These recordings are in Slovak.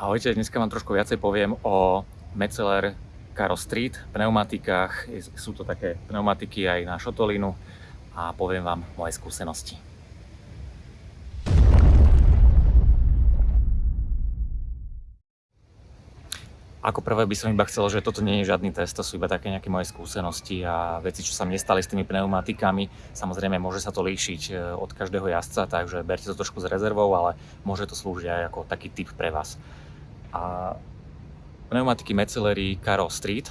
Ahojte, dneska vám trošku viacej poviem o Metzeler Caro Street pneumatikách. Sú to také pneumatiky aj na šotolínu a poviem vám moje skúsenosti. Ako prvé by som iba chcel, že toto nie je žiadny test, to sú iba také nejaké moje skúsenosti a veci, čo sa mne stali s tými pneumatikami. Samozrejme, môže sa to líšiť e, od každého jazdca, takže berte to trošku s rezervou, ale môže to slúžiť aj ako taký tip pre vás. A pneumatiky Metzeleri Caro Street,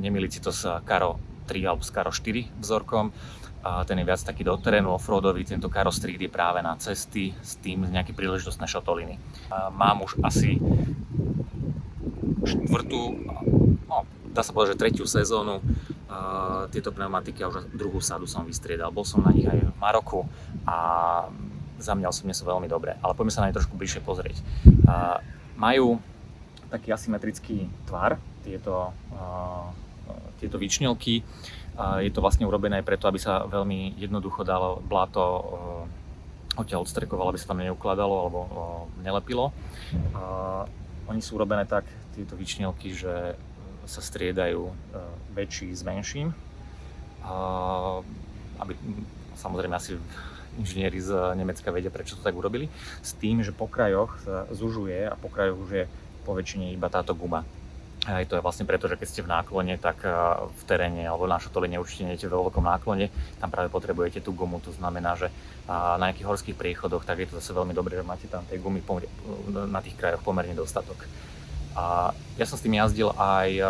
nemiliť si to s Caro 3 alebo s Caro 4 vzorkom, a ten je viac taký do terénu offroadový, tento Caro Street je práve na cesty s tým nejaké príležitostné šotoliny. Mám už asi štvrtú, no, dá sa povedať, že tretiu sezónu tieto pneumatiky a už druhú sadu som vystriedal. Bol som na nich aj v Maroku a za mňa osobne sú veľmi dobré, ale poďme sa na ne trošku bližšie pozrieť. Majú taký asymetrický tvar, tieto, tieto výčnelky. Je to vlastne urobené preto, aby sa veľmi jednoducho dalo bláto uh, odtiaľ odstrekovalo, aby sa tam neukladalo alebo uh, nelepilo. Oni sú urobené tak, tieto vyčnielky, že e, sa striedajú e, väčší s menším. Aby, samozrejme asi inžinieri z Nemecka vedia, prečo to tak urobili. S tým, že po krajoch sa zužuje a po krajoch už je po väčšine iba táto guma. A to je vlastne preto, že keď ste v náklone, tak e, v teréne alebo na šotole určite nie vo veľkom náklone, tam práve potrebujete tú gumu, to znamená, že na nejakých horských priechodoch, tak je to zase veľmi dobré, že máte tam tej gumy na tých krajoch pomerne dostatok. A ja som s tým jazdil aj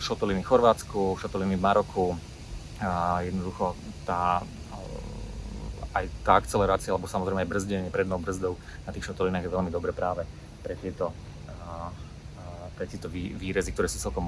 šotoliny v Chorvátsku, šotoliny v Maroku. A jednoducho tá, aj tá akcelerácia, alebo samozrejme aj brzdenie prednou brzdou na tých šotolinách je veľmi dobre práve pre tieto, pre tieto výrezy, ktoré sú celkom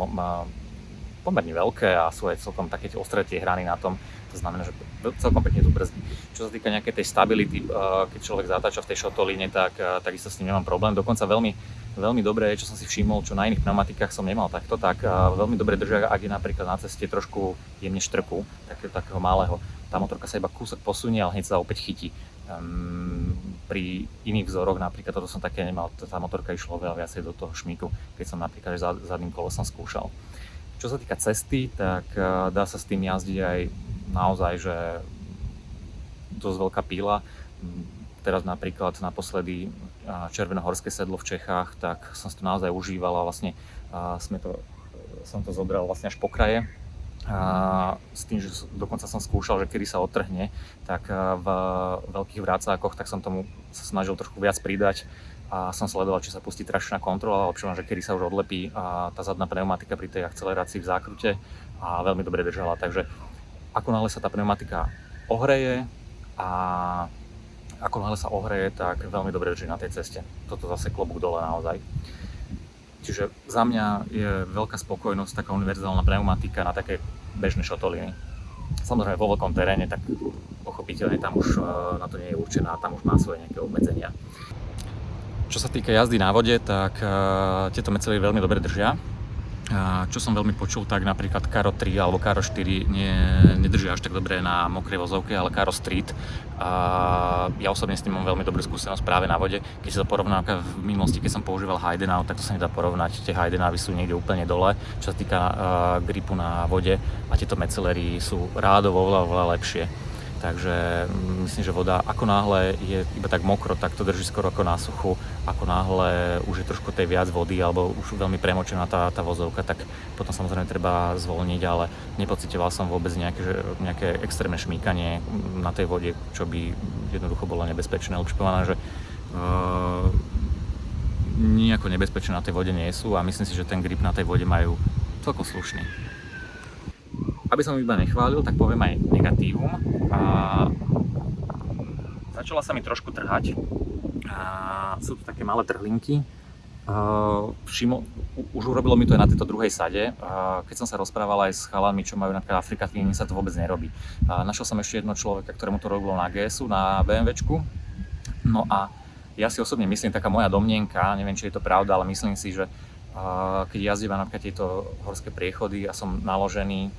pomerne veľké a sú aj celkom také tie ostré tie hrany na tom. To znamená, že celkom pekne tu brzdí. Čo sa týka nejakej tej stability, keď človek zatáča v tej šotolíne, tak takisto s ním nemám problém. Dokonca veľmi, veľmi dobré, čo som si všimol, čo na iných pneumatikách som nemal takto, tak veľmi dobre držia, ak je napríklad na ceste trošku jemne štrku, takého, takého malého. Tá motorka sa iba kúsok posunie, ale hneď sa opäť chytí. Um, pri iných vzoroch, napríklad toto som také nemal, tá motorka išla veľa viacej do toho šmíku, keď som napríklad zadným kolesom skúšal. Čo sa týka cesty, tak eh, dá sa s tým jazdiť aj naozaj, že dosť veľká píla. Teraz napríklad naposledy eh, Červenohorské sedlo v Čechách, tak som si to naozaj užíval a vlastne eh, sme to, som to zobral vlastne až po kraje. A s tým, že dokonca som skúšal, že kedy sa otrhne, tak v veľkých vrácákoch tak som tomu sa snažil trošku viac pridať a som sledoval, či sa pustí tračná kontrola, občujem, že kedy sa už odlepí a tá zadná pneumatika pri tej akcelerácii v zákrute a veľmi dobre držala. Takže ako náhle sa tá pneumatika ohreje a ako náhle sa ohreje, tak veľmi dobre drží na tej ceste. Toto zase klobúk dole naozaj. Čiže za mňa je veľká spokojnosť taká univerzálna pneumatika na také bežné šotoliny. Samozrejme vo veľkom teréne, tak pochopiteľne tam už e, na to nie je určená, tam už má svoje nejaké obmedzenia. Čo sa týka jazdy na vode, tak uh, tieto mecely veľmi dobre držia. Čo som veľmi počul, tak napríklad Karo 3 alebo Karo 4 nie, nedržia až tak dobre na mokrej vozovke, ale Karo Street. Uh, ja osobne s tým mám veľmi dobrú skúsenosť práve na vode. Keď sa to porovná v minulosti, keď som používal Heidenau, tak to sa nedá porovnať. Tie Heidenavy sú niekde úplne dole, čo sa týka gripu na vode a tieto mecelery sú rádovo oveľa, oveľa lepšie. Takže mm, myslím, že voda ako náhle je iba tak mokro, tak to drží skoro ako na suchu. Ako náhle už je trošku tej viac vody alebo už veľmi premočená tá, tá vozovka, tak potom samozrejme treba zvolniť, ale nepocitoval som vôbec nejaké, nejaké extrémne šmíkanie na tej vode, čo by jednoducho bolo nebezpečné. Povedané, že uh, nejako nebezpečné na tej vode nie sú a myslím si, že ten grip na tej vode majú celkom slušný. Aby som iba nechválil, tak poviem aj negatívum. A začala sa mi trošku trhať. A sú to také malé trhlinky. všimol, už urobilo mi to aj na tejto druhej sade. keď som sa rozprával aj s chalami, čo majú napríklad Afrika Twin, sa to vôbec nerobí. našiel som ešte jedno človeka, ktorému to robilo na GSu, na BMWčku. No a ja si osobne myslím, taká moja domnienka, neviem, či je to pravda, ale myslím si, že keď jazdím napríklad tieto horské priechody a som naložený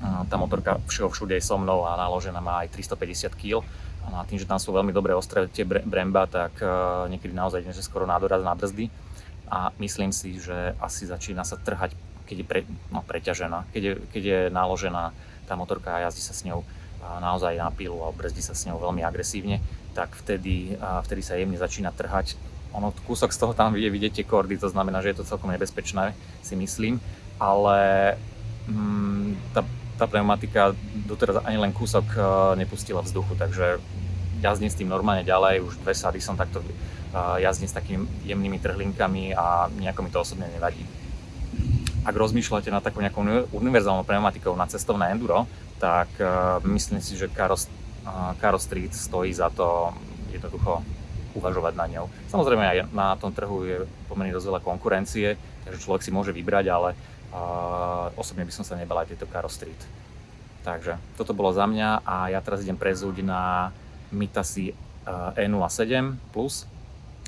tá motorka všeho všude je so mnou a naložená má aj 350 kg. A tým, že tam sú veľmi dobré ostré tie bremba, tak uh, niekedy naozaj idem, že skoro na doraz na brzdy a myslím si, že asi začína sa trhať, keď je pre, no, preťažená, keď je, keď je naložená tá motorka a jazdí sa s ňou naozaj na pilu a brzdí sa s ňou veľmi agresívne, tak vtedy, vtedy sa jemne začína trhať. Ono, kúsok z toho tam je vidieť kordy, to znamená, že je to celkom nebezpečné, si myslím, ale mm, tá tá pneumatika doteraz ani len kúsok eh, nepustila vzduchu, takže jazdím s tým normálne ďalej, už dve sady som takto eh, jazdím s takými jemnými trhlinkami a nejako mi to osobne nevadí. Ak rozmýšľate nad takou nejakou univerzálnou pneumatikou na cestovné enduro, tak uh, myslím si, že Karo, Karo Street stojí za to jednoducho uvažovať na ňou. Samozrejme aj na tom trhu je pomerne dosť veľa konkurencie, takže človek si môže vybrať, ale a osobne by som sa nebal aj tejto Caro Street. Takže toto bolo za mňa a ja teraz idem prezúť na Mitasi E07+, Plus,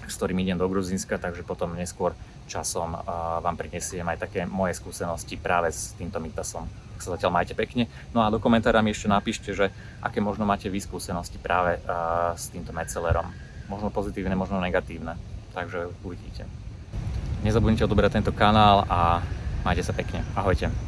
s ktorým idem do Gruzínska, takže potom neskôr časom vám prinesiem aj také moje skúsenosti práve s týmto Mitasom. Tak sa zatiaľ majte pekne. No a do komentára mi ešte napíšte, že aké možno máte vy skúsenosti práve s týmto Metcelerom. Možno pozitívne, možno negatívne. Takže uvidíte. Nezabudnite odoberať tento kanál a Majte sa pekne. Ahojte.